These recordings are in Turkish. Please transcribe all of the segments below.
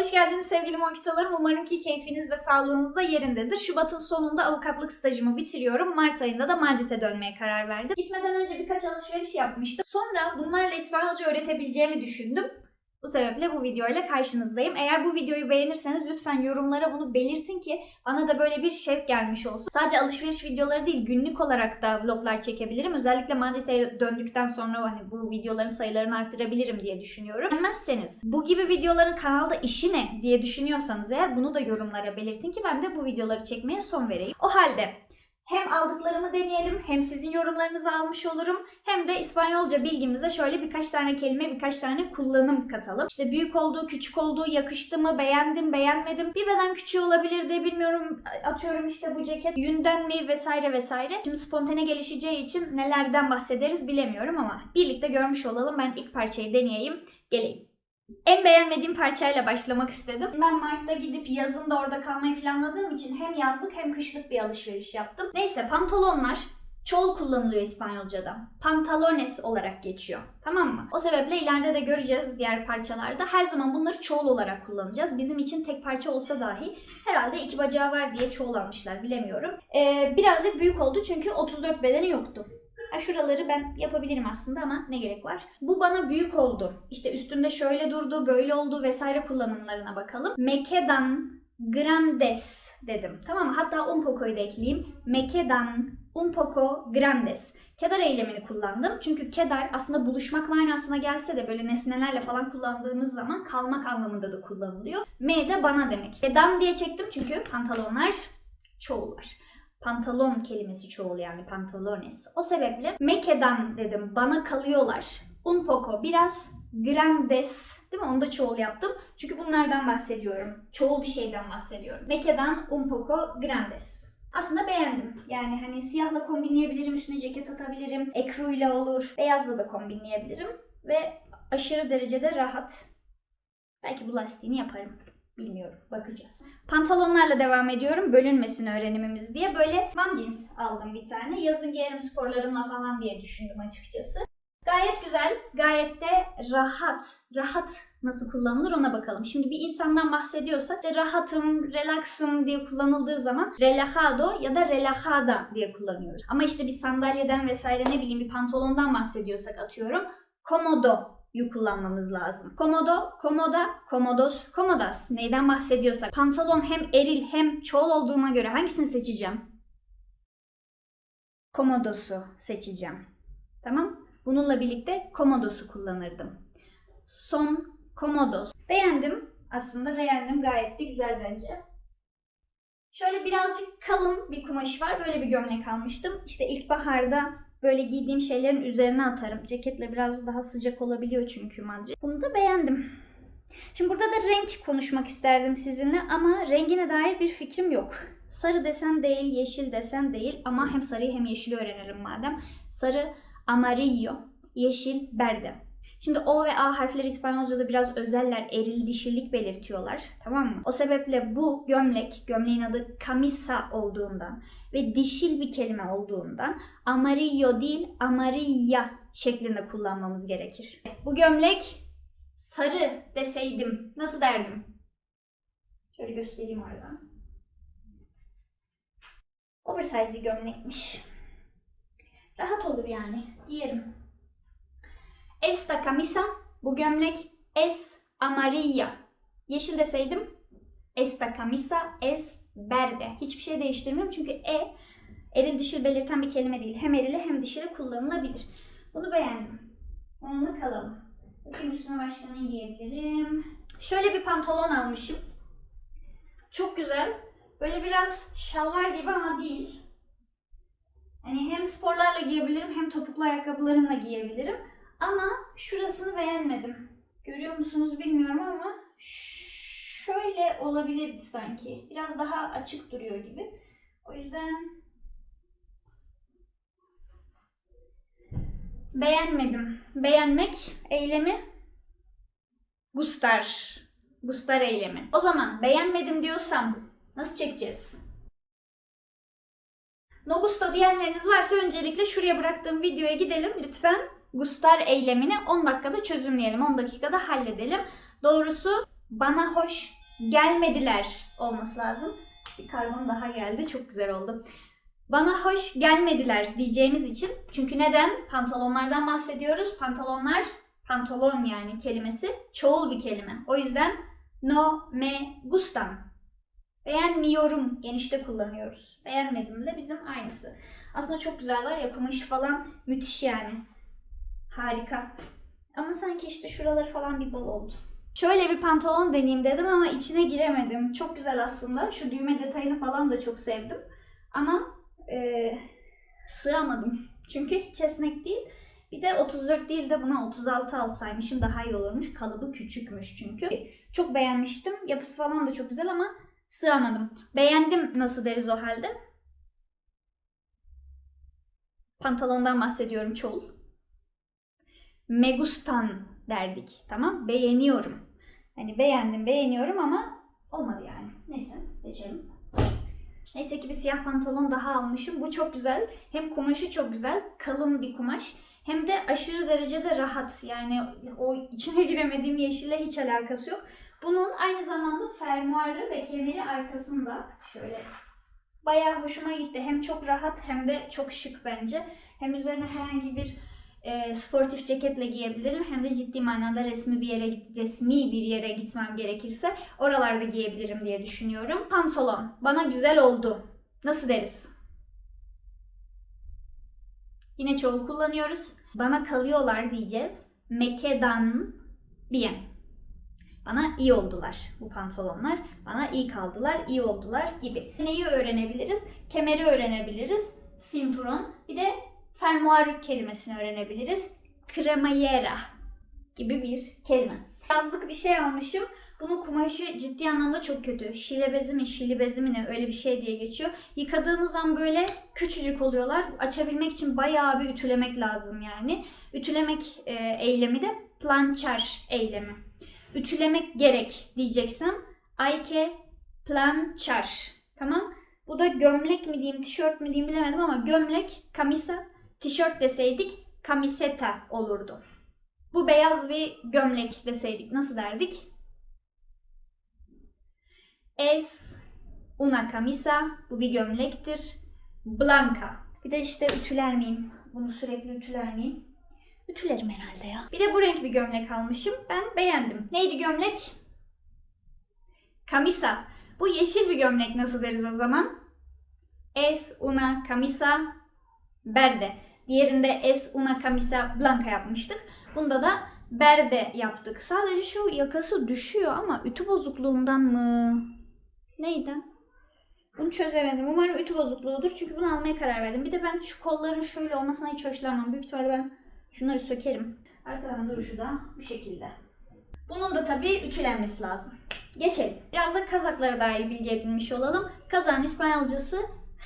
Hoş geldiniz sevgili monkitolarım. Umarım ki keyfiniz de sağlığınız da yerindedir. Şubat'ın sonunda avukatlık stajımı bitiriyorum. Mart ayında da Madrid'e dönmeye karar verdim. Gitmeden önce birkaç alışveriş yapmıştım. Sonra bunlarla İspanyolca öğretebileceğimi düşündüm. Bu sebeple bu videoyla karşınızdayım. Eğer bu videoyu beğenirseniz lütfen yorumlara bunu belirtin ki bana da böyle bir şevk gelmiş olsun. Sadece alışveriş videoları değil günlük olarak da vloglar çekebilirim. Özellikle Madrid'e döndükten sonra hani bu videoların sayılarını arttırabilirim diye düşünüyorum. Beğenmezseniz bu gibi videoların kanalda işi ne diye düşünüyorsanız eğer bunu da yorumlara belirtin ki ben de bu videoları çekmeye son vereyim. O halde hem aldıklarımı deneyelim, hem sizin yorumlarınızı almış olurum, hem de İspanyolca bilgimize şöyle birkaç tane kelime, birkaç tane kullanım katalım. İşte büyük olduğu, küçük olduğu, yakıştı mı, beğendim, beğenmedim. Bir beden küçüğü olabilirdi, bilmiyorum atıyorum işte bu ceket yünden mi vesaire vesaire. Şimdi spontane gelişeceği için nelerden bahsederiz bilemiyorum ama birlikte görmüş olalım. Ben ilk parçayı deneyeyim, geleyim. En beğenmediğim parçayla başlamak istedim. Ben Mart'ta gidip yazın da orada kalmayı planladığım için hem yazlık hem kışlık bir alışveriş yaptım. Neyse pantolonlar çoğul kullanılıyor İspanyolca'da. Pantalones olarak geçiyor. Tamam mı? O sebeple ileride de göreceğiz diğer parçalarda. Her zaman bunları çoğul olarak kullanacağız. Bizim için tek parça olsa dahi herhalde iki bacağı var diye çoğul almışlar bilemiyorum. Ee, birazcık büyük oldu çünkü 34 bedeni yoktu. Ha şuraları ben yapabilirim aslında ama ne gerek var? Bu bana büyük oldu. İşte üstünde şöyle durdu, böyle oldu vesaire kullanımlarına bakalım. Mekedan grandes dedim. Tamam mı? Hatta un poco'yu da ekleyeyim. Mekedan un poco grandes. Kedar eylemini kullandım. Çünkü kedar aslında buluşmak manasına gelse de böyle nesnelerle falan kullandığımız zaman kalmak anlamında da kullanılıyor. Me de bana demek. Kedan diye çektim çünkü pantolonlar çoğul var pantalon kelimesi çoğul yani pantalones. O sebeple mekedan dedim bana kalıyorlar. Un poco biraz grandes değil mi? Onu da çoğul yaptım. Çünkü bunlardan bahsediyorum. Çoğul bir şeyden bahsediyorum. Mekedan un poco grandes. Aslında beğendim. Yani hani siyahla kombinleyebilirim, üstüne ceket atabilirim. Ekruyla olur. Beyazla da kombinleyebilirim. Ve aşırı derecede rahat. Belki bu lastiğini yaparım. Bilmiyorum. Bakacağız. Pantolonlarla devam ediyorum. Bölünmesin öğrenimimiz diye. Böyle mom jeans aldım bir tane. Yazın giyerim sporlarımla falan diye düşündüm açıkçası. Gayet güzel. Gayet de rahat. Rahat nasıl kullanılır ona bakalım. Şimdi bir insandan bahsediyorsak işte rahatım, relaxım diye kullanıldığı zaman relajado ya da relajada diye kullanıyoruz. Ama işte bir sandalyeden vesaire ne bileyim bir pantolondan bahsediyorsak atıyorum. Komodo yu kullanmamız lazım. Komodo, komoda, komodos, komodas. Neyden bahsediyorsak. Pantolon hem eril hem çoğul olduğuna göre hangisini seçeceğim? Komodosu seçeceğim. Tamam? Bununla birlikte komodosu kullanırdım. Son komodos. Beğendim. Aslında beğendim. Gayet de güzel bence. Şöyle birazcık kalın bir kumaş var. Böyle bir gömlek almıştım. İşte ilkbaharda böyle giydiğim şeylerin üzerine atarım. Ceketle biraz daha sıcak olabiliyor çünkü Madrid. Bunu da beğendim. Şimdi burada da renk konuşmak isterdim sizinle ama rengine dair bir fikrim yok. Sarı desen değil, yeşil desen değil ama hem sarıyı hem yeşili öğrenelim madem. Sarı amarillo, yeşil berde. Şimdi O ve A harfleri İspanyolca'da biraz özeller, eril dişilik belirtiyorlar. Tamam mı? O sebeple bu gömlek, gömleğin adı camisa olduğundan ve dişil bir kelime olduğundan amarillo değil amarilla şeklinde kullanmamız gerekir. Bu gömlek sarı deseydim nasıl derdim? Şöyle göstereyim oradan. Oversize bir gömlekmiş. Rahat olur yani. Giyerim. Esta camisa, bu gömlek es amarilla. Yeşil deseydim esta camisa es verde. Hiçbir şey değiştirmiyorum çünkü e eril dişil belirten bir kelime değil. Hem erili hem dişili kullanılabilir. Bunu beğendim. Onunla kalalım. Bakayım üstüne başka ne giyebilirim. Şöyle bir pantolon almışım. Çok güzel. Böyle biraz şalvar gibi ama değil. Hani hem sporlarla giyebilirim hem topuklu ayakkabılarımla giyebilirim. Ama şurasını beğenmedim. Görüyor musunuz bilmiyorum ama şöyle olabilirdi sanki. Biraz daha açık duruyor gibi. O yüzden beğenmedim. Beğenmek eylemi gustar. Gustar eylemi. O zaman beğenmedim diyorsam nasıl çekeceğiz? No gusto diyenleriniz varsa öncelikle şuraya bıraktığım videoya gidelim lütfen. Gustar eylemini 10 dakikada çözümleyelim. 10 dakikada halledelim. Doğrusu bana hoş gelmediler olması lazım. Bir kargom daha geldi. Çok güzel oldu. Bana hoş gelmediler diyeceğimiz için. Çünkü neden? Pantolonlardan bahsediyoruz. Pantolonlar, pantolon yani kelimesi çoğul bir kelime. O yüzden no me gustan. Beğenmiyorum genişte kullanıyoruz. Beğenmedim de bizim aynısı. Aslında çok güzel var ya kumaşı falan müthiş yani. Harika. Ama sanki işte şuraları falan bir bol oldu. Şöyle bir pantolon deneyeyim dedim ama içine giremedim. Çok güzel aslında. Şu düğme detayını falan da çok sevdim. Ama eee, sığamadım. Çünkü hiç esnek değil. Bir de 34 değil de buna 36 alsaymışım daha iyi olurmuş. Kalıbı küçükmüş çünkü. Çok beğenmiştim. Yapısı falan da çok güzel ama sığamadım. Beğendim nasıl deriz o halde? Pantolondan bahsediyorum çoğul. Megustan derdik. Tamam? Beğeniyorum. Hani beğendim, beğeniyorum ama olmadı yani. Neyse, geçelim. Neyse ki bir siyah pantolon daha almışım. Bu çok güzel. Hem kumaşı çok güzel. Kalın bir kumaş. Hem de aşırı derecede rahat. Yani o içine giremediğim yeşille hiç alakası yok. Bunun aynı zamanda fermuarı ve kemeri arkasında. Şöyle bayağı hoşuma gitti. Hem çok rahat hem de çok şık bence. Hem üzerine herhangi bir e, sportif ceketle giyebilirim. Hem de ciddi manada resmi bir yere resmi bir yere gitmem gerekirse oralarda giyebilirim diye düşünüyorum. Pantolon bana güzel oldu. Nasıl deriz? Yine çoğul kullanıyoruz. Bana kalıyorlar diyeceğiz. Mekedan bien. Bana iyi oldular bu pantolonlar. Bana iyi kaldılar, iyi oldular gibi. Neyi öğrenebiliriz? Kemeri öğrenebiliriz. Cinturon. Bir de fermuar kelimesini öğrenebiliriz. Cremallera gibi bir kelime. Yazlık bir şey almışım. Bunun kumaşı ciddi anlamda çok kötü. Şile bezi mi, şili bezi mi ne öyle bir şey diye geçiyor. Yıkadığınız an böyle küçücük oluyorlar. Açabilmek için bayağı bir ütülemek lazım yani. Ütülemek e, eylemi de plançar eylemi. Ütülemek gerek diyeceksem ayke plançar. Tamam? Bu da gömlek mi diyeyim, tişört mü diyeyim bilemedim ama gömlek, kamisa, tişört deseydik kamiseta olurdu. Bu beyaz bir gömlek deseydik nasıl derdik? Es una camisa. Bu bir gömlektir. Blanca. Bir de işte ütüler miyim? Bunu sürekli ütüler miyim? Ütülerim herhalde ya. Bir de bu renk bir gömlek almışım. Ben beğendim. Neydi gömlek? Camisa. Bu yeşil bir gömlek nasıl deriz o zaman? Es una camisa verde. Diğerinde es una camisa blanca yapmıştık. Bunda da berde yaptık. Sadece şu yakası düşüyor ama ütü bozukluğundan mı? Neyden? Bunu çözemedim. Umarım ütü bozukluğudur. Çünkü bunu almaya karar verdim. Bir de ben şu kolların şöyle olmasına hiç hoşlanmam. Büyük ihtimalle ben şunları sökerim. Arkadan duruşu da bu şekilde. Bunun da tabii ütülenmesi lazım. Geçelim. Biraz da kazaklara dair bilgi edinmiş olalım. Kazağın İspanyolcası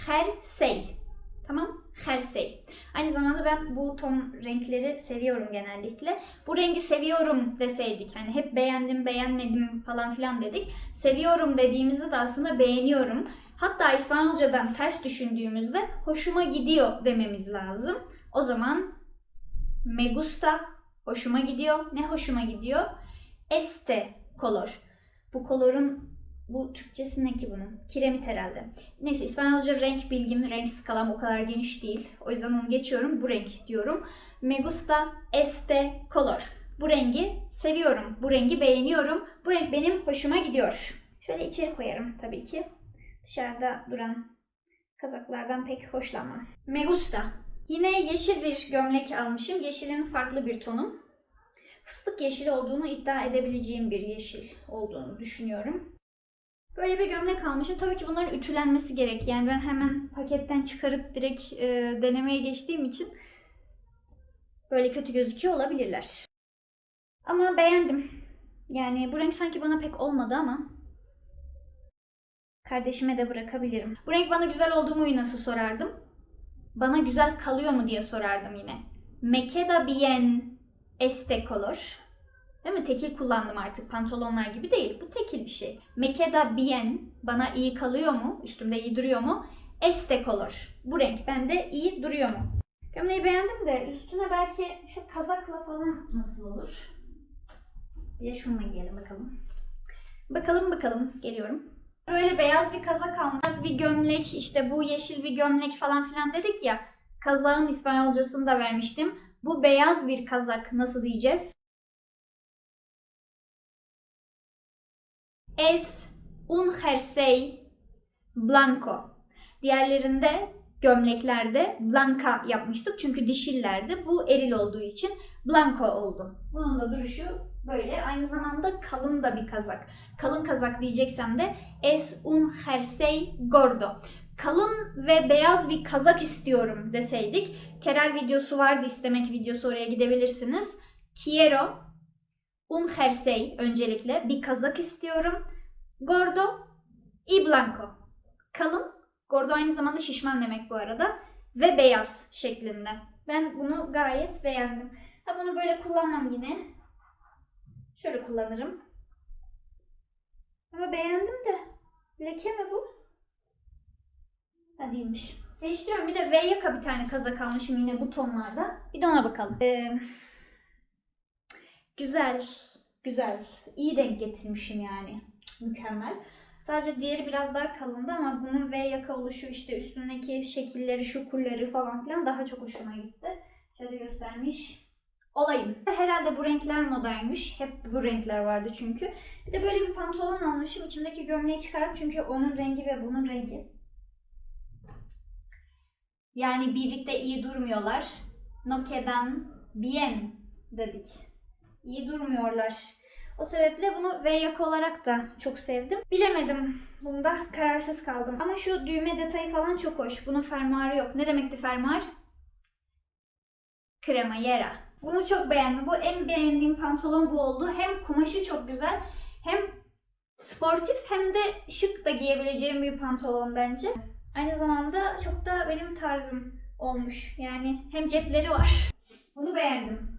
jersey. Tamam? Jersey. Aynı zamanda ben bu ton renkleri seviyorum genellikle. Bu rengi seviyorum deseydik. Hani hep beğendim, beğenmedim falan filan dedik. Seviyorum dediğimizde de aslında beğeniyorum. Hatta İspanyolcadan ters düşündüğümüzde hoşuma gidiyor dememiz lazım. O zaman me gusta hoşuma gidiyor. Ne hoşuma gidiyor? Este color. Bu kolorun bu Türkçesi ne ki bunun? Kiremit herhalde. Neyse İspanyolca renk bilgim, renk skalam o kadar geniş değil. O yüzden onu geçiyorum. Bu renk diyorum. Me gusta este color. Bu rengi seviyorum. Bu rengi beğeniyorum. Bu renk benim hoşuma gidiyor. Şöyle içeri koyarım tabii ki. Dışarıda duran kazaklardan pek hoşlanmam. Me gusta. Yine yeşil bir gömlek almışım. Yeşilin farklı bir tonu. Fıstık yeşili olduğunu iddia edebileceğim bir yeşil olduğunu düşünüyorum. Böyle bir gömlek almışım. Tabii ki bunların ütülenmesi gerek. Yani ben hemen paketten çıkarıp direkt e, denemeye geçtiğim için böyle kötü gözüküyor olabilirler. Ama beğendim. Yani bu renk sanki bana pek olmadı ama kardeşime de bırakabilirim. Bu renk bana güzel oldu mu nasıl sorardım? Bana güzel kalıyor mu diye sorardım yine. Me queda bien este color. Değil mi? Tekil kullandım artık. Pantolonlar gibi değil. Bu tekil bir şey. Me queda bien. Bana iyi kalıyor mu? Üstümde iyi duruyor mu? Este color. Bu renk bende iyi duruyor mu? Gömleği beğendim de üstüne belki şu kazakla falan nasıl olur? Bir de şununla giyelim bakalım. Bakalım bakalım geliyorum. Böyle beyaz bir kazak almış. Beyaz bir gömlek işte bu yeşil bir gömlek falan filan dedik ya. Kazağın İspanyolcasını da vermiştim. Bu beyaz bir kazak nasıl diyeceğiz? Es un jersey blanco. Diğerlerinde gömleklerde blanca yapmıştık çünkü dişillerdi. Bu eril olduğu için blanco oldu. Bunun da duruşu böyle. Aynı zamanda kalın da bir kazak. Kalın kazak diyeceksem de es un jersey gordo. Kalın ve beyaz bir kazak istiyorum deseydik. Kerer videosu vardı istemek videosu oraya gidebilirsiniz. Quiero un jersey öncelikle bir kazak istiyorum. Gordo y blanco. Kalın Gordo aynı zamanda şişman demek bu arada. Ve beyaz şeklinde. Ben bunu gayet beğendim. Ha bunu böyle kullanmam yine. Şöyle kullanırım. Ama beğendim de. Leke mi bu? Ha değilmiş. Değiştiriyorum. Bir de V yaka bir tane kazak almışım yine bu tonlarda. Bir de ona bakalım. Ee, güzel. Güzel. İyi denk getirmişim yani. Mükemmel. Sadece diğeri biraz daha kalındı ama bunun V yaka oluşu işte üstündeki şekilleri, şukurları falan filan daha çok hoşuma gitti. Şöyle göstermiş olayım. Herhalde bu renkler modaymış. Hep bu renkler vardı çünkü. Bir de böyle bir pantolon almışım. İçimdeki gömleği çıkardım çünkü onun rengi ve bunun rengi. Yani birlikte iyi durmuyorlar. No quedan bien dedik. İyi durmuyorlar. O sebeple bunu V yaka olarak da çok sevdim. Bilemedim. Bunda kararsız kaldım. Ama şu düğme detayı falan çok hoş. Bunun fermuarı yok. Ne demekti fermuar? Cremallera. Bunu çok beğendim. Bu en beğendiğim pantolon bu oldu. Hem kumaşı çok güzel hem sportif hem de şık da giyebileceğim bir pantolon bence. Aynı zamanda çok da benim tarzım olmuş. Yani hem cepleri var. Bunu beğendim.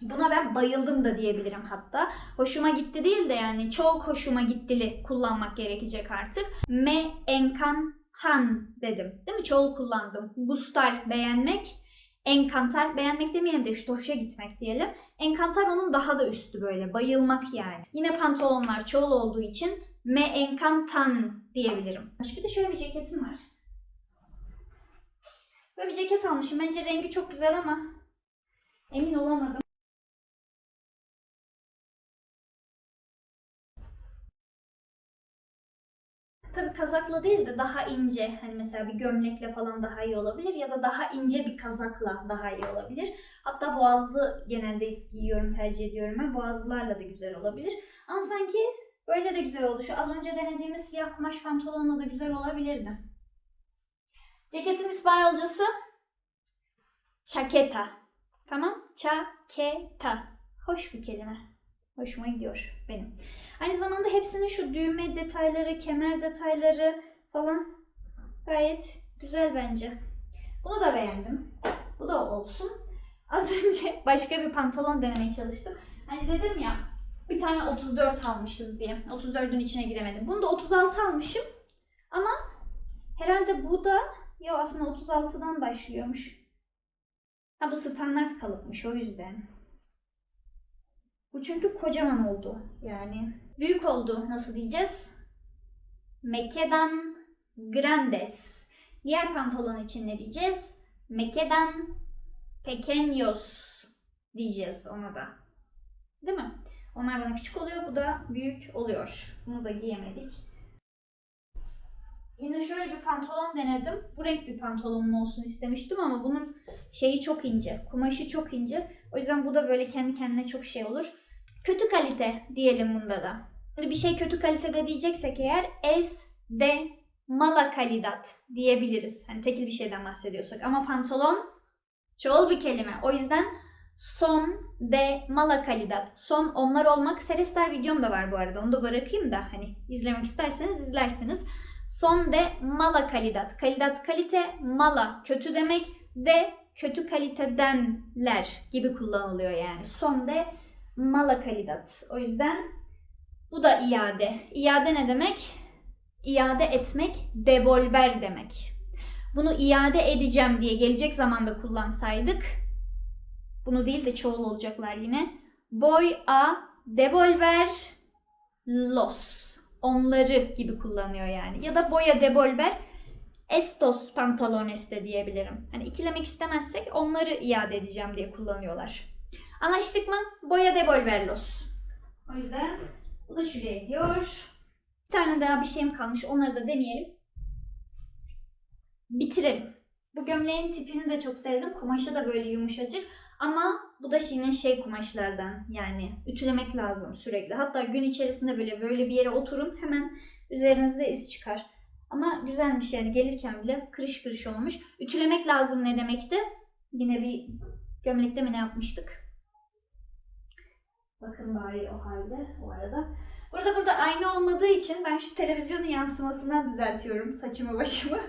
Buna ben bayıldım da diyebilirim hatta. Hoşuma gitti değil de yani çok hoşuma gittili kullanmak gerekecek artık. Me encantan dedim. Değil mi? Çoğul kullandım. Gustar beğenmek. Encantar beğenmek demeyelim de işte hoşa gitmek diyelim. Encantar onun daha da üstü böyle. Bayılmak yani. Yine pantolonlar çoğul olduğu için me encantan diyebilirim. Bir de şöyle bir ceketim var. Böyle bir ceket almışım. Bence rengi çok güzel ama emin olamadım. Tabii kazakla değil de daha ince hani mesela bir gömlekle falan daha iyi olabilir ya da daha ince bir kazakla daha iyi olabilir. Hatta boğazlı genelde giyiyorum tercih ediyorum ben. Boğazlılarla da güzel olabilir. Ama sanki böyle de güzel oldu. Şu az önce denediğimiz siyah kumaş pantolonla da güzel olabilirdi. Ceketin İspanyolcası chaqueta. Tamam? Chaqueta. Hoş bir kelime. Hoşuma gidiyor benim. Aynı zamanda hepsinin şu düğme detayları, kemer detayları falan gayet güzel bence. Bunu da beğendim. Bu da olsun. Az önce başka bir pantolon denemeye çalıştım. Hani dedim ya bir tane 34 almışız diye. 34'ün içine giremedim. Bunu da 36 almışım. Ama herhalde bu da ya aslında 36'dan başlıyormuş. Ha bu standart kalıpmış o yüzden. Bu çünkü kocaman oldu yani. Büyük oldu nasıl diyeceğiz? Me quedan grandes. Diğer pantolon için ne diyeceğiz? Me quedan pequeños diyeceğiz ona da. Değil mi? Onlar bana küçük oluyor, bu da büyük oluyor. Bunu da giyemedik. Yine şöyle bir pantolon denedim. Bu renk bir pantolonum olsun istemiştim ama bunun şeyi çok ince. Kumaşı çok ince. O yüzden bu da böyle kendi kendine çok şey olur. Kötü kalite diyelim bunda da. Şimdi bir şey kötü kalitede diyeceksek eğer es de mala calidad diyebiliriz. Hani tekil bir şeyden bahsediyorsak. Ama pantolon çoğul bir kelime. O yüzden son de mala calidad. Son onlar olmak. Serester videom da var bu arada. Onu da bırakayım da hani izlemek isterseniz izlersiniz. Son de mala calidad. Calidad kalite, mala kötü demek. De kötü kalitedenler gibi kullanılıyor yani. Son de mala calidad. O yüzden bu da iade. İade ne demek? İade etmek, devolver demek. Bunu iade edeceğim diye gelecek zamanda kullansaydık, bunu değil de çoğul olacaklar yine. Voy a devolver los. Onları gibi kullanıyor yani. Ya da boya de volver estos pantalones de diyebilirim. Hani ikilemek istemezsek onları iade edeceğim diye kullanıyorlar. Anlaştık mı? Boya de volverlos. O yüzden bu da şuraya gidiyor. Bir tane daha bir şeyim kalmış. Onları da deneyelim. Bitirelim. Bu gömleğin tipini de çok sevdim. Kumaşı da böyle yumuşacık. Ama bu da yine şey kumaşlardan yani ütülemek lazım sürekli. Hatta gün içerisinde böyle böyle bir yere oturun hemen üzerinizde iz çıkar. Ama güzelmiş yani gelirken bile kırış kırış olmuş. Ütülemek lazım ne demekti? Yine bir gömlekte mi ne yapmıştık? Bakın bari o halde o arada. Burada burada ayna olmadığı için ben şu televizyonun yansımasından düzeltiyorum saçımı başımı.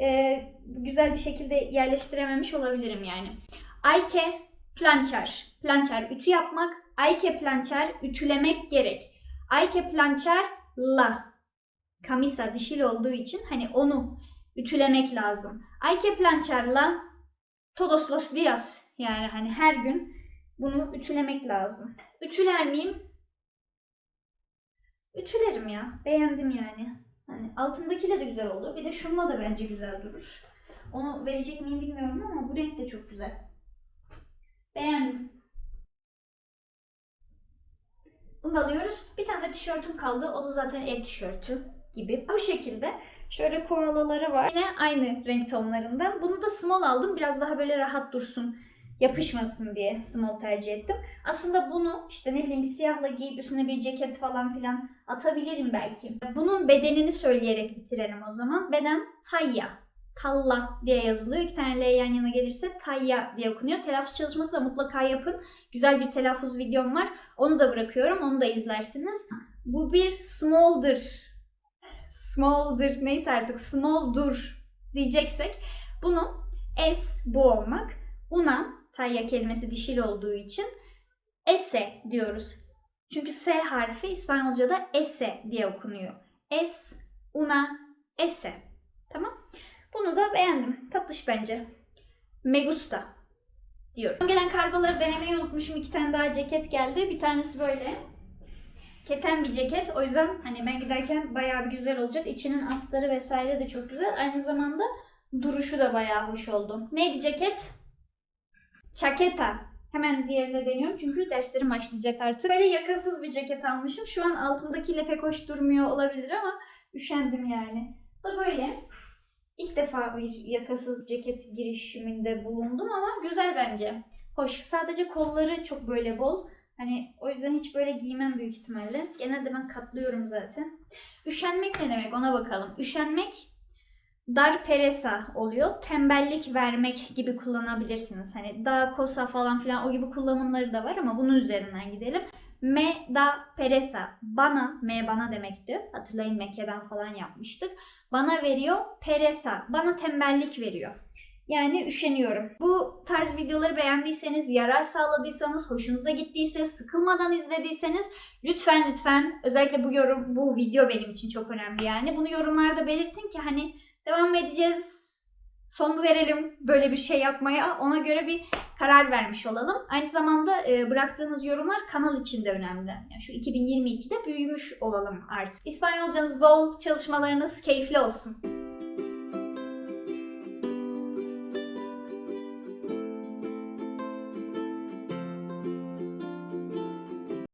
Ee, güzel bir şekilde yerleştirememiş olabilirim yani. Ayke plançer. Plançer ütü yapmak. Ayke plançer ütülemek gerek. Ayke plançer la. Kamisa dişil olduğu için hani onu ütülemek lazım. Ayke plançer la todos los días. Yani hani her gün bunu ütülemek lazım. Ütüler miyim? Ütülerim ya. Beğendim yani. Hani altındakiyle de güzel oldu. Bir de şununla da bence güzel durur. Onu verecek miyim bilmiyorum ama bu renk de çok güzel. Beğendim. Bunu alıyoruz. Bir tane de tişörtüm kaldı. O da zaten ev tişörtü gibi. Bu şekilde. Şöyle koalaları var. Yine aynı renk tonlarından. Bunu da small aldım. Biraz daha böyle rahat dursun. Yapışmasın diye small tercih ettim. Aslında bunu işte ne bileyim bir siyahla giyip üstüne bir ceket falan filan atabilirim belki. Bunun bedenini söyleyerek bitirelim o zaman. Beden tayya. Talla diye yazılıyor. İki tane L yan yana gelirse tayya diye okunuyor. Telaffuz çalışması da mutlaka yapın. Güzel bir telaffuz videom var. Onu da bırakıyorum. Onu da izlersiniz. Bu bir small'dır. Small'dır. Neyse artık small'dur diyeceksek bunu S bu olmak. Una tayya kelimesi dişil olduğu için ese diyoruz. Çünkü S harfi İspanyolca'da ese diye okunuyor. Es, una, ese. Tamam. Bunu da beğendim. Tatlış bence. Me gusta diyorum. Gelen kargoları denemeyi unutmuşum. İki tane daha ceket geldi. Bir tanesi böyle. Keten bir ceket. O yüzden hani ben giderken bayağı bir güzel olacak. İçinin astarı vesaire de çok güzel. Aynı zamanda duruşu da bayağı hoş oldu. Neydi ceket? Çaketa. Hemen diğerine deniyorum çünkü derslerim başlayacak artık. Böyle yakasız bir ceket almışım. Şu an altındakiyle pek hoş durmuyor olabilir ama üşendim yani. Bu da böyle. İlk defa bir yakasız ceket girişiminde bulundum ama güzel bence. Hoş. Sadece kolları çok böyle bol. Hani o yüzden hiç böyle giymem büyük ihtimalle. Genelde ben katlıyorum zaten. Üşenmek ne demek ona bakalım. Üşenmek dar pereza oluyor. Tembellik vermek gibi kullanabilirsiniz. Hani da, kosa falan filan o gibi kullanımları da var ama bunun üzerinden gidelim. Me da pereza. Bana, me bana demekti. Hatırlayın Mekke'den falan yapmıştık. Bana veriyor pereza. Bana tembellik veriyor. Yani üşeniyorum. Bu tarz videoları beğendiyseniz, yarar sağladıysanız, hoşunuza gittiyse, sıkılmadan izlediyseniz lütfen lütfen özellikle bu yorum, bu video benim için çok önemli yani. Bunu yorumlarda belirtin ki hani devam edeceğiz, son verelim böyle bir şey yapmaya. Ona göre bir karar vermiş olalım. Aynı zamanda e, bıraktığınız yorumlar kanal için de önemli. Yani şu 2022'de büyümüş olalım artık. İspanyolcanız bol, çalışmalarınız keyifli olsun.